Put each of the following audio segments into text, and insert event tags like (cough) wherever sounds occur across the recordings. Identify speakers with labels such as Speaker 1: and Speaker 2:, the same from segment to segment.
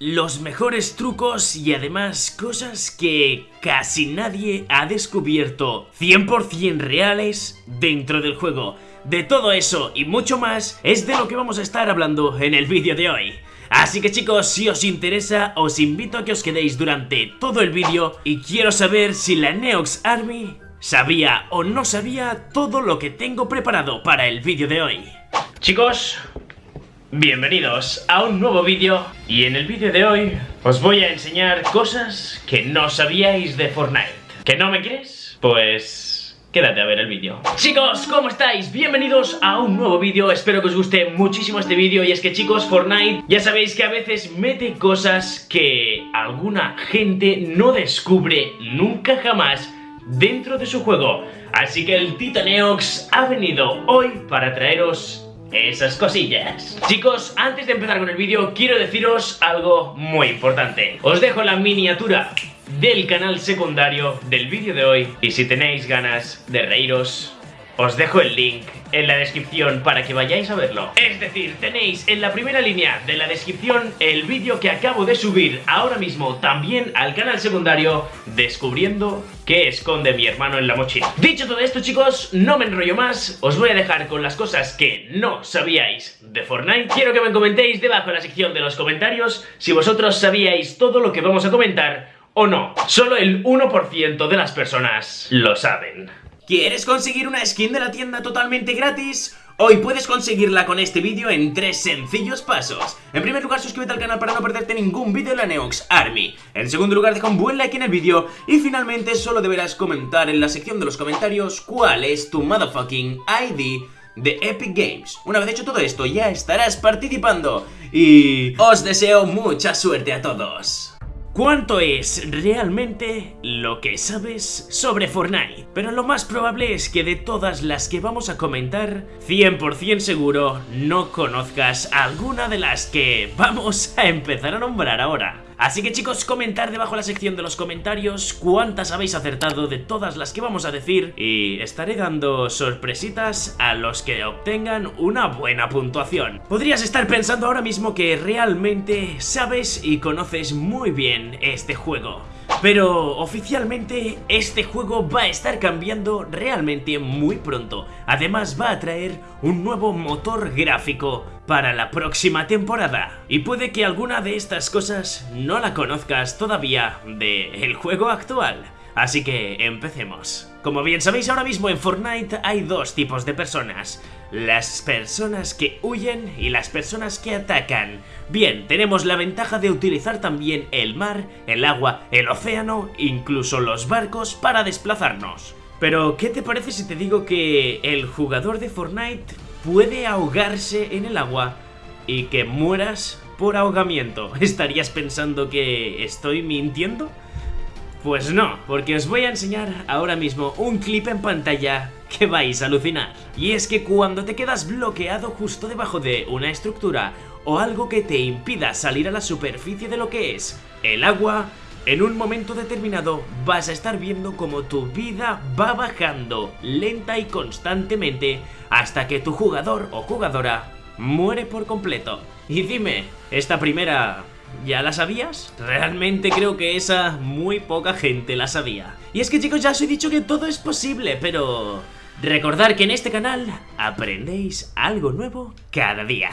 Speaker 1: los mejores trucos y además cosas que casi nadie ha descubierto 100% reales dentro del juego. De todo eso y mucho más es de lo que vamos a estar hablando en el vídeo de hoy. Así que chicos, si os interesa, os invito a que os quedéis durante todo el vídeo y quiero saber si la Neox Army sabía o no sabía todo lo que tengo preparado para el vídeo de hoy. Chicos, bienvenidos a un nuevo vídeo y en el vídeo de hoy os voy a enseñar cosas que no sabíais de Fortnite. ¿Que no me crees? Pues... Quédate a ver el vídeo Chicos, ¿cómo estáis? Bienvenidos a un nuevo vídeo Espero que os guste muchísimo este vídeo Y es que chicos, Fortnite ya sabéis que a veces mete cosas que alguna gente no descubre nunca jamás dentro de su juego Así que el Titaneox ha venido hoy para traeros esas cosillas Chicos, antes de empezar con el vídeo quiero deciros algo muy importante Os dejo la miniatura del canal secundario del vídeo de hoy y si tenéis ganas de reíros os dejo el link en la descripción para que vayáis a verlo. Es decir, tenéis en la primera línea de la descripción el vídeo que acabo de subir ahora mismo también al canal secundario descubriendo qué esconde mi hermano en la mochila. Dicho todo esto chicos, no me enrollo más, os voy a dejar con las cosas que no sabíais de Fortnite. Quiero que me comentéis debajo en la sección de los comentarios si vosotros sabíais todo lo que vamos a comentar o no. Solo el 1% de las personas lo saben. ¿Quieres conseguir una skin de la tienda totalmente gratis? Hoy puedes conseguirla con este vídeo en tres sencillos pasos. En primer lugar, suscríbete al canal para no perderte ningún vídeo de la Neox Army. En segundo lugar, deja un buen like en el vídeo. Y finalmente, solo deberás comentar en la sección de los comentarios cuál es tu motherfucking ID de Epic Games. Una vez hecho todo esto, ya estarás participando. Y os deseo mucha suerte a todos. ¿Cuánto es realmente lo que sabes sobre Fortnite? Pero lo más probable es que de todas las que vamos a comentar, 100% seguro no conozcas alguna de las que vamos a empezar a nombrar ahora. Así que chicos, comentar debajo en la sección de los comentarios cuántas habéis acertado de todas las que vamos a decir y estaré dando sorpresitas a los que obtengan una buena puntuación. Podrías estar pensando ahora mismo que realmente sabes y conoces muy bien este juego. Pero oficialmente este juego va a estar cambiando realmente muy pronto. Además va a traer un nuevo motor gráfico para la próxima temporada. Y puede que alguna de estas cosas no la conozcas todavía del juego actual. Así que empecemos. Como bien sabéis ahora mismo en Fortnite hay dos tipos de personas. Las personas que huyen y las personas que atacan. Bien, tenemos la ventaja de utilizar también el mar, el agua, el océano, incluso los barcos para desplazarnos. Pero, ¿qué te parece si te digo que el jugador de Fortnite puede ahogarse en el agua y que mueras por ahogamiento? (laughs) ¿Estarías pensando que estoy mintiendo? Pues no, porque os voy a enseñar ahora mismo un clip en pantalla que vais a alucinar. Y es que cuando te quedas bloqueado justo debajo de una estructura o algo que te impida salir a la superficie de lo que es el agua, en un momento determinado vas a estar viendo como tu vida va bajando lenta y constantemente hasta que tu jugador o jugadora muere por completo. Y dime, esta primera ¿Ya la sabías? Realmente creo que esa muy poca gente la sabía. Y es que chicos, ya os he dicho que todo es posible, pero... Recordar que en este canal aprendéis algo nuevo cada día.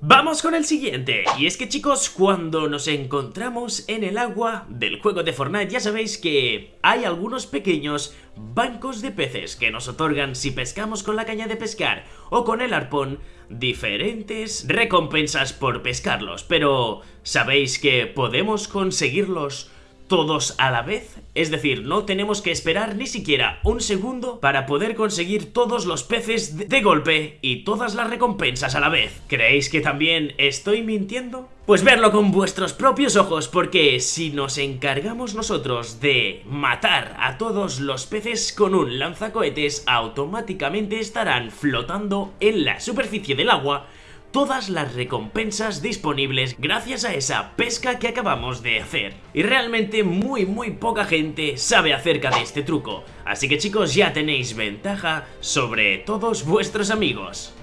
Speaker 1: Vamos con el siguiente, y es que chicos, cuando nos encontramos en el agua del juego de Fortnite ya sabéis que hay algunos pequeños bancos de peces que nos otorgan si pescamos con la caña de pescar o con el arpón diferentes recompensas por pescarlos, pero ¿sabéis que podemos conseguirlos todos a la vez, es decir, no tenemos que esperar ni siquiera un segundo para poder conseguir todos los peces de golpe y todas las recompensas a la vez. ¿Creéis que también estoy mintiendo? Pues verlo con vuestros propios ojos porque si nos encargamos nosotros de matar a todos los peces con un lanzacohetes automáticamente estarán flotando en la superficie del agua todas las recompensas disponibles gracias a esa pesca que acabamos de hacer. Y realmente muy muy poca gente sabe acerca de este truco, así que chicos ya tenéis ventaja sobre todos vuestros amigos.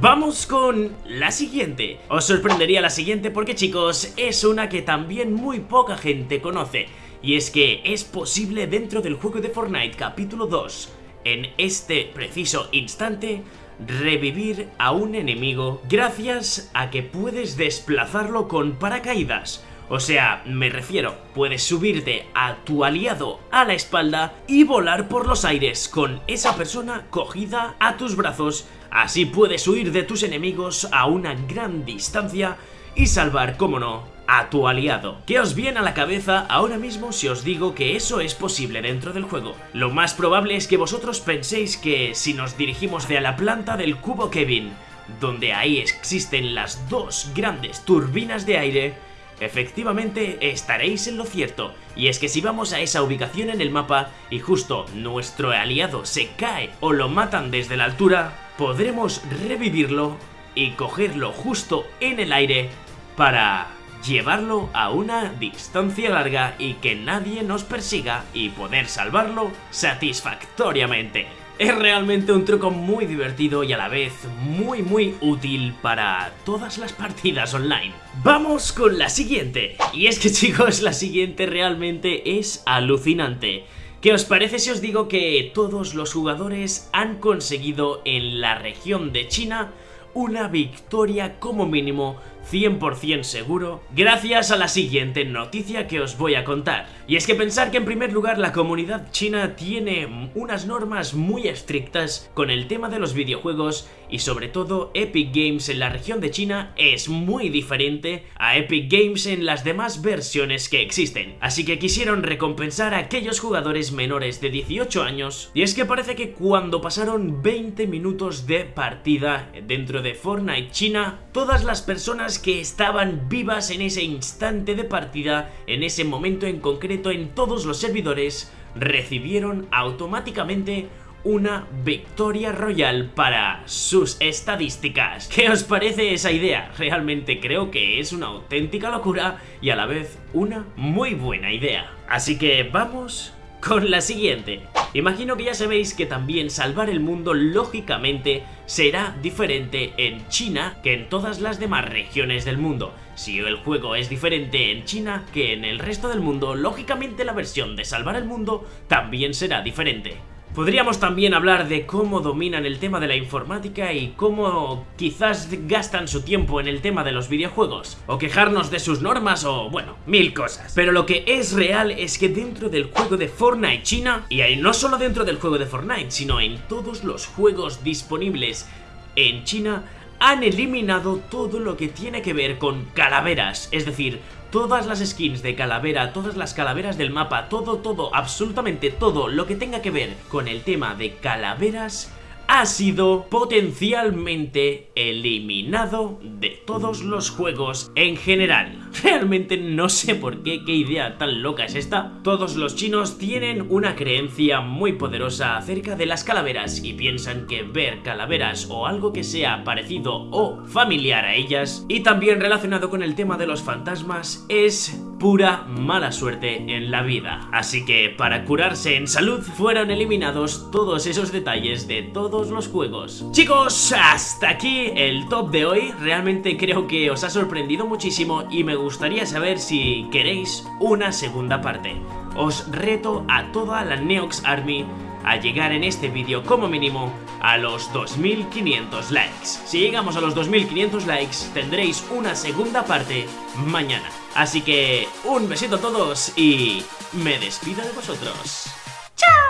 Speaker 1: Vamos con la siguiente. Os sorprendería la siguiente porque chicos, es una que también muy poca gente conoce. Y es que es posible dentro del juego de Fortnite capítulo 2, en este preciso instante, revivir a un enemigo gracias a que puedes desplazarlo con paracaídas. O sea, me refiero, puedes subirte a tu aliado a la espalda y volar por los aires con esa persona cogida a tus brazos. Así puedes huir de tus enemigos a una gran distancia y salvar, como no, a tu aliado. ¿Qué os viene a la cabeza ahora mismo si os digo que eso es posible dentro del juego? Lo más probable es que vosotros penséis que si nos dirigimos de la planta del cubo Kevin, donde ahí existen las dos grandes turbinas de aire, Efectivamente, estaréis en lo cierto, y es que si vamos a esa ubicación en el mapa y justo nuestro aliado se cae o lo matan desde la altura, podremos revivirlo y cogerlo justo en el aire para llevarlo a una distancia larga y que nadie nos persiga y poder salvarlo satisfactoriamente. Es realmente un truco muy divertido y a la vez muy muy útil para todas las partidas online. Vamos con la siguiente. Y es que (laughs) chicos, la siguiente realmente es alucinante. ¿Qué os parece si os digo que todos los jugadores han conseguido en la región de China una victoria como mínimo 100% seguro gracias a la siguiente noticia que os voy a contar. Y es que pensar que en primer lugar la comunidad china tiene unas normas muy estrictas con el tema de los videojuegos y sobre todo Epic Games en la región de China es muy diferente a Epic Games en las demás versiones que existen. Así que quisieron recompensar a aquellos jugadores menores de 18 años y es que parece que cuando pasaron 20 minutos de partida dentro de Fortnite China, todas las personas que estaban vivas en ese instante de partida, en ese momento en concreto en todos los servidores, recibieron automáticamente una victoria royal para sus estadísticas. ¿Qué os parece esa idea? Realmente creo que es una auténtica locura y a la vez una muy buena idea. Así que vamos con la siguiente. Imagino que ya sabéis que también salvar el mundo lógicamente será diferente en China que en todas las demás regiones del mundo. Si el juego es diferente en China que en el resto del mundo, lógicamente la versión de salvar el mundo también será diferente. Podríamos también hablar de cómo dominan el tema de la informática y cómo quizás gastan su tiempo en el tema de los videojuegos, o quejarnos de sus normas o, bueno, mil cosas. Pero lo que es real es que dentro del juego de Fortnite China, y no solo dentro del juego de Fortnite, sino en todos los juegos disponibles en China, han eliminado todo lo que tiene que ver con calaveras, es decir, todas las skins de calavera, todas las calaveras del mapa, todo, todo, absolutamente todo lo que tenga que ver con el tema de calaveras ha sido potencialmente eliminado de todos los juegos en general. Realmente no sé por qué, qué idea tan loca es esta. Todos los chinos tienen una creencia muy poderosa acerca de las calaveras y piensan que ver calaveras o algo que sea parecido o familiar a ellas y también relacionado con el tema de los fantasmas es pura mala suerte en la vida. Así que para curarse en salud fueron eliminados todos esos detalles de todos los juegos. Chicos, hasta aquí el top de hoy. Realmente creo que os ha sorprendido muchísimo y me gustaría saber si queréis una segunda parte. Os reto a toda la Neox Army a llegar en este vídeo como mínimo a los 2500 likes. Si llegamos a los 2500 likes tendréis una segunda parte mañana. Así que un besito a todos y me despido de vosotros. ¡Chao!